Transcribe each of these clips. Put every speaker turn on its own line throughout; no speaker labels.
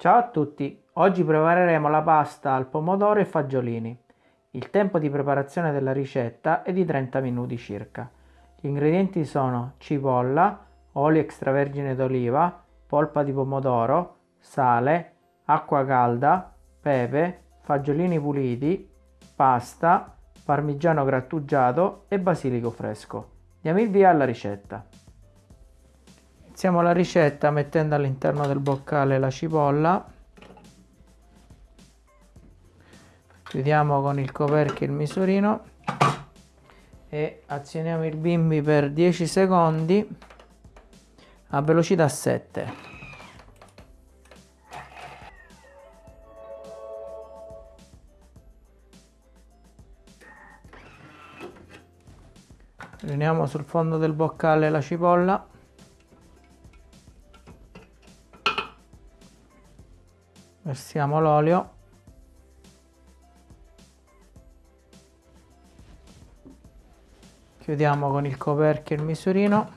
Ciao a tutti, oggi prepareremo la pasta al pomodoro e fagiolini. Il tempo di preparazione della ricetta è di 30 minuti circa. Gli ingredienti sono cipolla, olio extravergine d'oliva, polpa di pomodoro, sale, acqua calda, pepe, fagiolini puliti, pasta, parmigiano grattugiato e basilico fresco. Diamo il via alla ricetta. Iniziamo la ricetta mettendo all'interno del boccale la cipolla. Chiudiamo con il coperchio il misurino e azioniamo il bimbi per 10 secondi a velocità 7. Riuniamo sul fondo del boccale la cipolla versiamo l'olio. Chiudiamo con il coperchio il misurino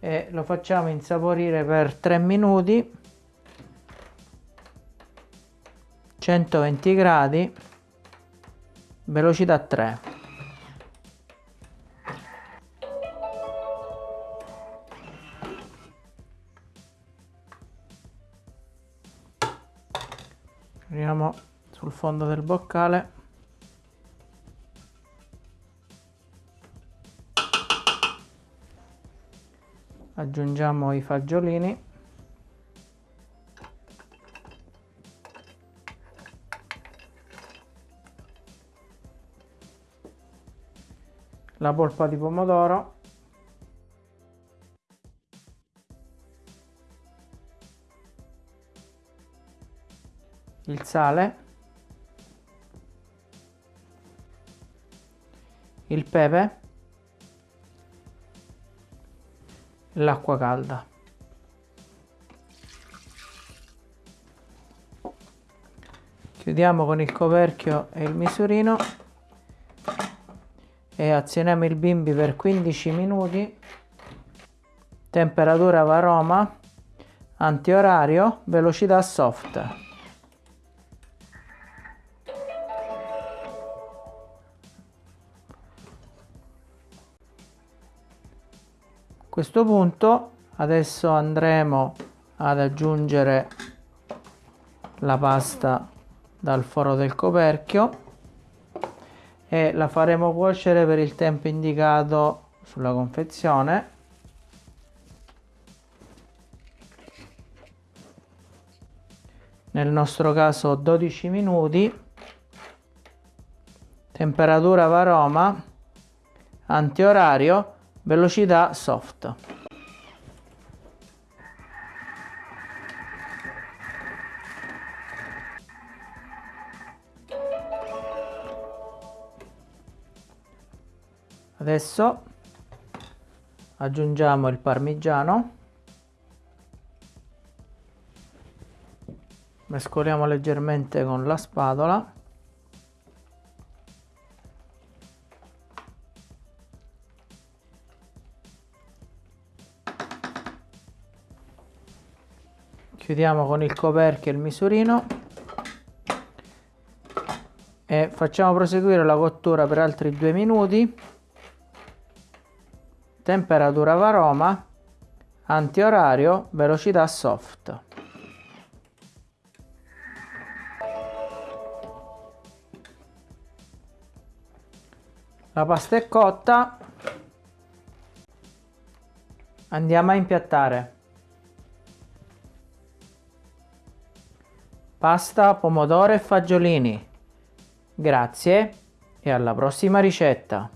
e lo facciamo insaporire per 3 minuti. 120 gradi velocità 3 Andiamo sul fondo del boccale. Aggiungiamo i fagiolini. La polpa di pomodoro. Il sale, il pepe, l'acqua calda. Chiudiamo con il coperchio e il misurino e azioniamo il bimbi per 15 minuti. Temperatura varoma, antiorario, velocità soft. Questo punto adesso andremo ad aggiungere la pasta dal foro del coperchio e la faremo cuocere per il tempo indicato sulla confezione. Nel nostro caso 12 minuti. Temperatura varoma antiorario velocità soft. Adesso aggiungiamo il parmigiano. Mescoliamo leggermente con la spatola chiudiamo con il coperchio il misurino. E facciamo proseguire la cottura per altri due minuti. Temperatura varoma antiorario velocità soft. La pasta è cotta. Andiamo a impiattare pasta, pomodoro e fagiolini. Grazie e alla prossima ricetta!